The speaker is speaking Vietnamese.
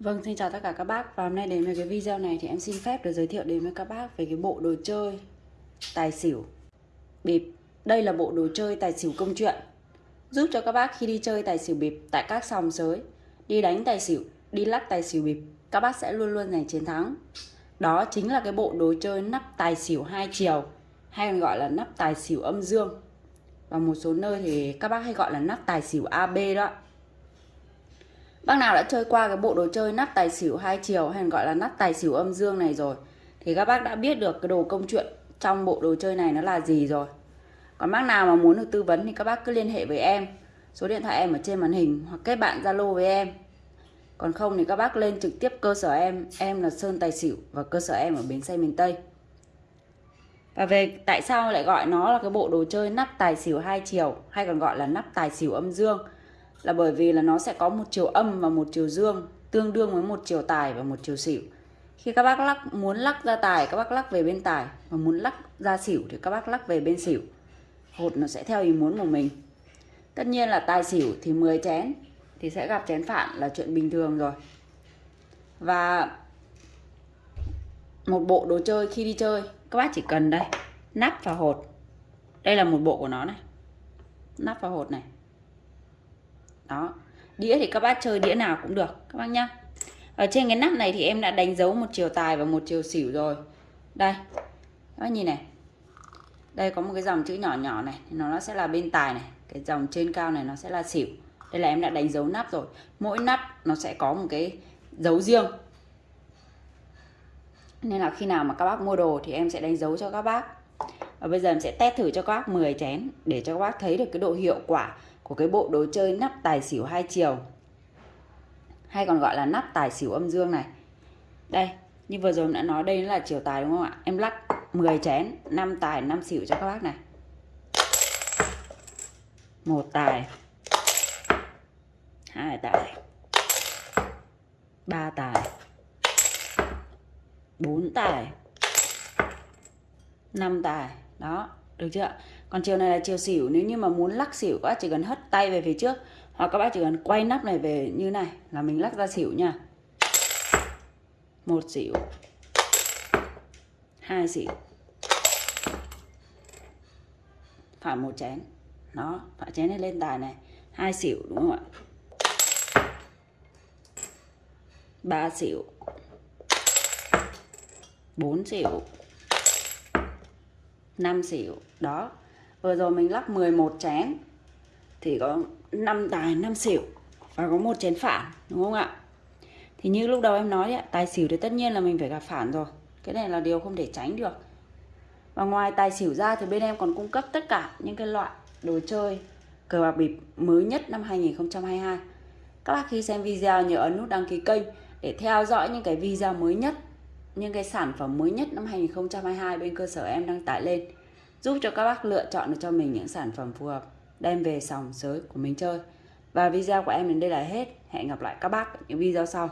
Vâng, xin chào tất cả các bác và hôm nay đến với cái video này thì em xin phép được giới thiệu đến với các bác về cái bộ đồ chơi tài xỉu bịp. Đây là bộ đồ chơi tài xỉu công chuyện giúp cho các bác khi đi chơi tài xỉu bịp tại các sòng sới, đi đánh tài xỉu, đi lắc tài xỉu bịp, các bác sẽ luôn luôn giành chiến thắng. Đó chính là cái bộ đồ chơi nắp tài xỉu hai chiều hay còn gọi là nắp tài xỉu âm dương. Và một số nơi thì các bác hay gọi là nắp tài xỉu AB đó. Bác nào đã chơi qua cái bộ đồ chơi nắp tài xỉu hai chiều hay gọi là nắp tài xỉu âm dương này rồi thì các bác đã biết được cái đồ công chuyện trong bộ đồ chơi này nó là gì rồi. Còn bác nào mà muốn được tư vấn thì các bác cứ liên hệ với em. Số điện thoại em ở trên màn hình hoặc kết bạn Zalo với em. Còn không thì các bác lên trực tiếp cơ sở em, em là Sơn Tài Xỉu và cơ sở em ở bến xe miền Tây. Và về tại sao lại gọi nó là cái bộ đồ chơi nắp tài xỉu hai chiều hay còn gọi là nắp tài xỉu âm dương là bởi vì là nó sẽ có một chiều âm và một chiều dương, tương đương với một chiều tài và một chiều xỉu. Khi các bác lắc, muốn lắc ra tài, các bác lắc về bên tài và muốn lắc ra xỉu thì các bác lắc về bên xỉu. Hột nó sẽ theo ý muốn của mình. Tất nhiên là tài xỉu thì 10 chén thì sẽ gặp chén phản là chuyện bình thường rồi. Và một bộ đồ chơi khi đi chơi, các bác chỉ cần đây, nắp và hột. Đây là một bộ của nó này. Nắp và hột này đó. Đĩa thì các bác chơi đĩa nào cũng được, các bác nhá. Ở trên cái nắp này thì em đã đánh dấu một chiều tài và một chiều xỉu rồi. Đây. Các bác nhìn này. Đây có một cái dòng chữ nhỏ nhỏ này nó sẽ là bên tài này. Cái dòng trên cao này nó sẽ là xỉu. Đây là em đã đánh dấu nắp rồi. Mỗi nắp nó sẽ có một cái dấu riêng. Nên là khi nào mà các bác mua đồ thì em sẽ đánh dấu cho các bác. Và bây giờ em sẽ test thử cho các bác 10 chén để cho các bác thấy được cái độ hiệu quả của cái bộ đồ chơi nắp tài xỉu hai chiều. Hay còn gọi là nắp tài xỉu âm dương này. Đây, như vừa rồi em đã nói đây là chiều tài đúng không ạ? Em lắc 10 chén 5 tài 5 xỉu cho các bác này. Một tài, hai tài, ba tài, bốn tài, năm tài. Đó được chưa? Còn chiều này là chiều xỉu, nếu như mà muốn lắc xỉu các bác chỉ cần hất tay về phía trước, hoặc các bác chỉ cần quay nắp này về như này, là mình lắc ra xỉu nha. Một xỉu. Hai xỉu. Phải một chén. Đó, phải chén này lên tài này. Hai xỉu, đúng không ạ? Ba xỉu. Bốn xỉu. 5 xỉu. Đó vừa rồi mình lắc 11 chén thì có 5 tài 5 xỉu và có một chén phản đúng không ạ? Thì như lúc đầu em nói đấy, tài xỉu thì tất nhiên là mình phải gặp phản rồi. Cái này là điều không thể tránh được. Và ngoài tài xỉu ra thì bên em còn cung cấp tất cả những cái loại đồ chơi cờ bạc bịp mới nhất năm 2022 các bác khi xem video nhớ ấn nút đăng ký kênh để theo dõi những cái video mới nhất những cái sản phẩm mới nhất năm 2022 bên cơ sở em đăng tải lên, giúp cho các bác lựa chọn được cho mình những sản phẩm phù hợp, đem về sòng sới của mình chơi. Và video của em đến đây là hết. Hẹn gặp lại các bác ở những video sau.